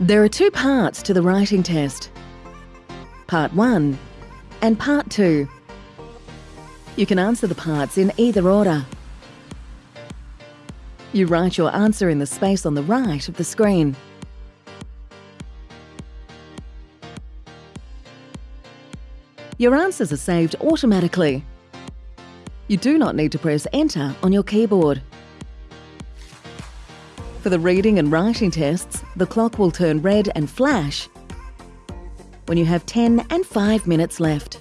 There are two parts to the writing test Part 1 and Part 2. You can answer the parts in either order. You write your answer in the space on the right of the screen. Your answers are saved automatically. You do not need to press Enter on your keyboard. For the reading and writing tests, the clock will turn red and flash when you have 10 and 5 minutes left.